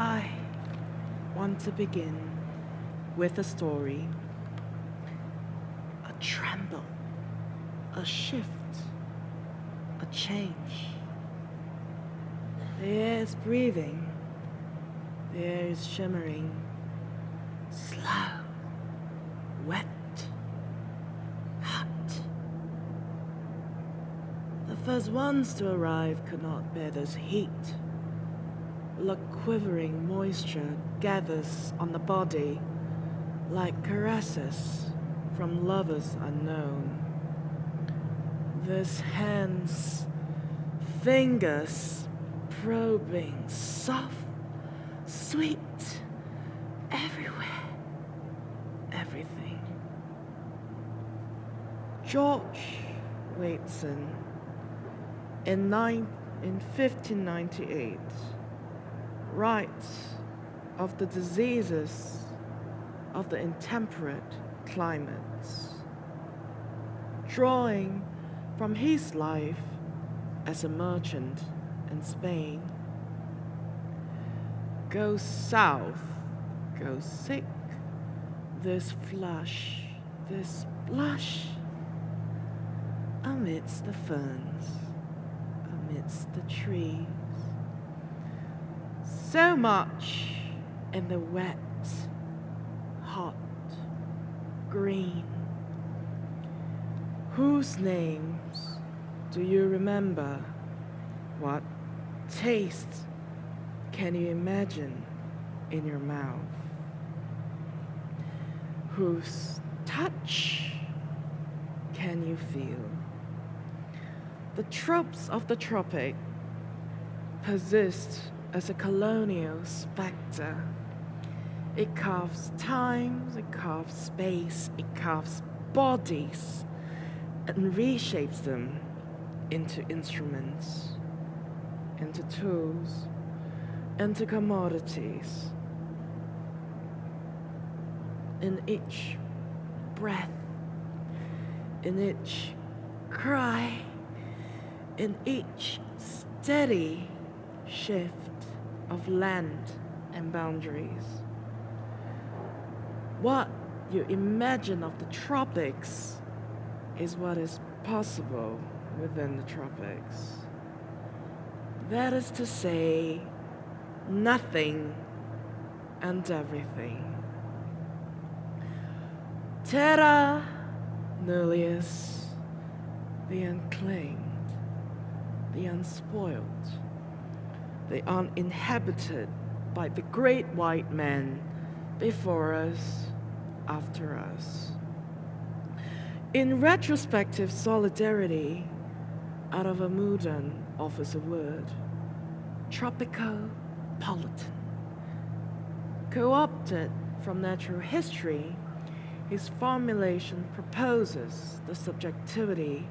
I want to begin with a story. A tremble, a shift, a change. The air is breathing, the air is shimmering, slow, wet, hot. The first ones to arrive could not bear this heat. The quivering moisture gathers on the body like caresses from lovers unknown. This hands, fingers probing, soft, sweet, everywhere, everything. George Waitson, in, nine, in 1598, writes of the diseases of the intemperate climates, drawing from his life as a merchant in Spain. Go south, go sick, this flush, this blush, amidst the ferns, amidst the trees. So much in the wet, hot, green. Whose names do you remember? What taste can you imagine in your mouth? Whose touch can you feel? The tropes of the tropic persist as a colonial specter. It carves times, it carves space, it carves bodies and reshapes them into instruments, into tools, into commodities. In each breath, in each cry, in each steady shift of land and boundaries. What you imagine of the tropics is what is possible within the tropics. That is to say, nothing and everything. Terra nullius, the unclaimed, the unspoiled they aren't inhabited by the great white men before us, after us. In retrospective solidarity, Aravamudan offers a word, tropicopolitan. Co-opted from natural history, his formulation proposes the subjectivity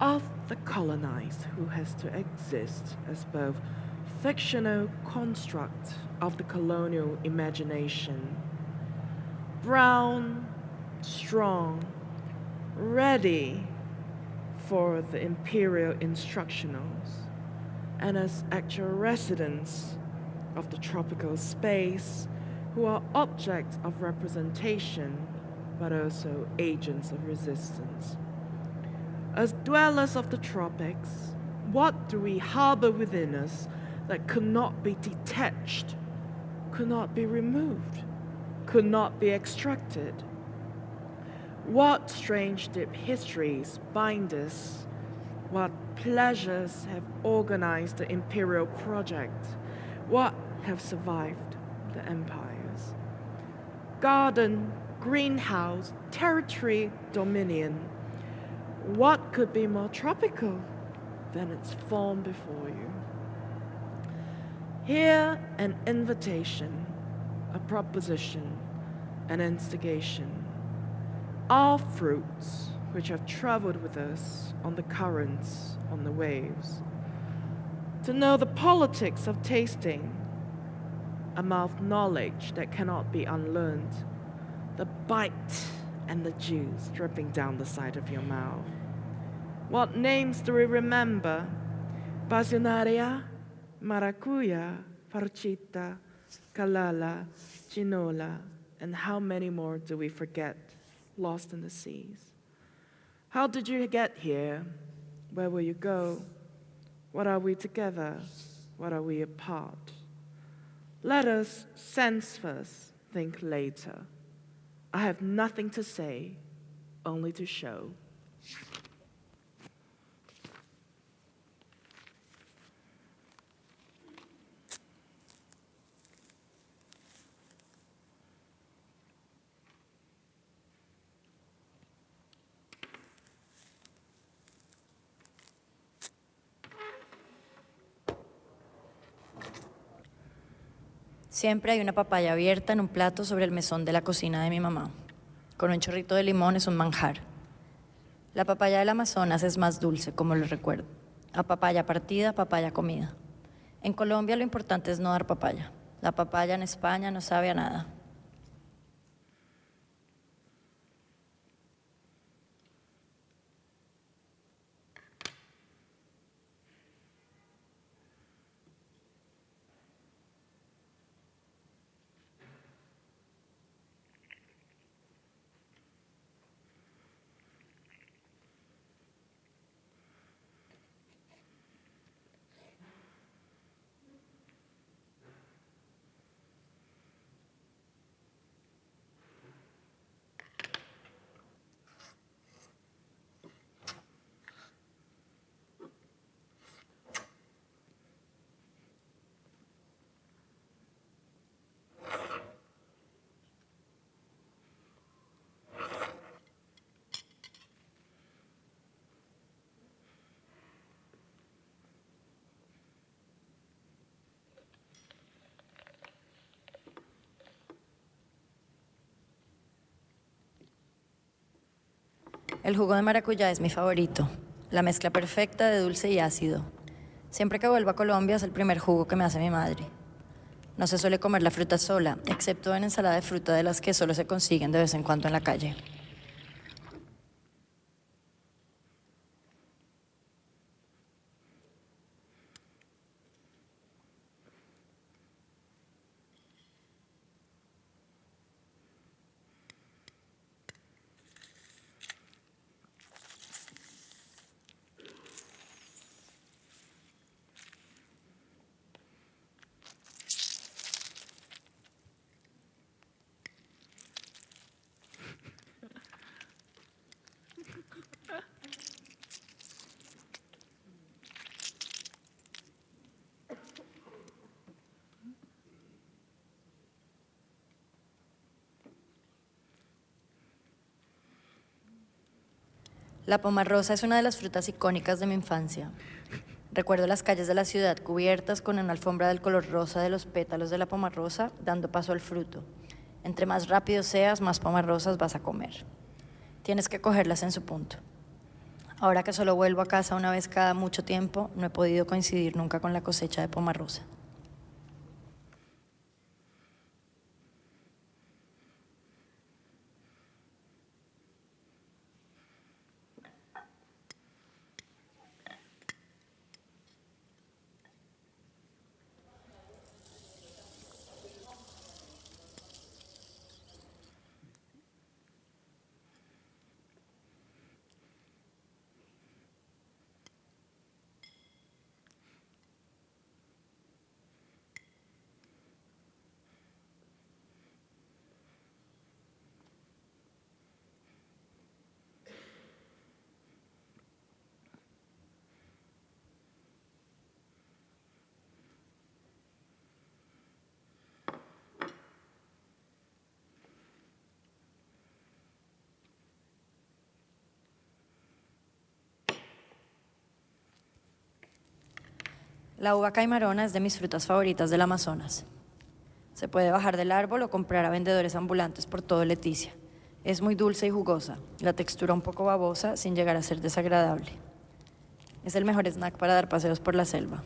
of the colonized who has to exist as both fictional construct of the colonial imagination. Brown, strong, ready for the imperial instructionals, and as actual residents of the tropical space who are objects of representation but also agents of resistance. As dwellers of the tropics, what do we harbor within us that could not be detached, could not be removed, could not be extracted. What strange deep histories bind us? What pleasures have organized the imperial project? What have survived the empires? Garden, greenhouse, territory, dominion. What could be more tropical than its form before you? Here, an invitation, a proposition, an instigation. All fruits which have traveled with us on the currents, on the waves. To know the politics of tasting, a mouth knowledge that cannot be unlearned, the bite and the juice dripping down the side of your mouth. What names do we remember? Pasionaria, maracuya, parchita, Calala, Chinola, and how many more do we forget lost in the seas? How did you get here? Where will you go? What are we together? What are we apart? Let us sense first, think later. I have nothing to say, only to show. Siempre hay una papaya abierta en un plato sobre el mesón de la cocina de mi mamá. Con un chorrito de limón es un manjar. La papaya del Amazonas es más dulce, como lo recuerdo. A papaya partida, papaya comida. En Colombia lo importante es no dar papaya. La papaya en España no sabe a nada. El jugo de maracuyá es mi favorito, la mezcla perfecta de dulce y ácido. Siempre que vuelvo a Colombia es el primer jugo que me hace mi madre. No se suele comer la fruta sola, excepto en ensalada de fruta de las que solo se consiguen de vez en cuando en la calle. La pomarrosa es una de las frutas icónicas de mi infancia. Recuerdo las calles de la ciudad cubiertas con una alfombra del color rosa de los pétalos de la pomarrosa, dando paso al fruto. Entre más rápido seas, más pomarrosas vas a comer. Tienes que cogerlas en su punto. Ahora que solo vuelvo a casa una vez cada mucho tiempo, no he podido coincidir nunca con la cosecha de pomarrosa. La uva caimarona es de mis frutas favoritas del Amazonas. Se puede bajar del árbol o comprar a vendedores ambulantes por todo Leticia. Es muy dulce y jugosa, la textura un poco babosa sin llegar a ser desagradable. Es el mejor snack para dar paseos por la selva.